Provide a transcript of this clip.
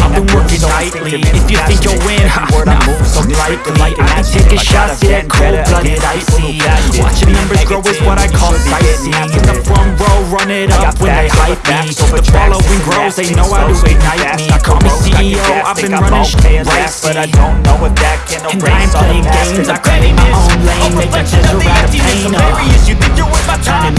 I've been working nightly. If you think you'll win, ha, nah, so likely I be taking shots, yeah, cold-blooded, icy. Watching numbers grow is what I call sightseeing. In the front row, run it up when they hype me. The following grows, they know how to ignite me. Call me CEO, I've been running shit right But I don't know if that can And I'm playing games, I create my own lane. Make a chisel out of pain, uh. You think you're worth my time,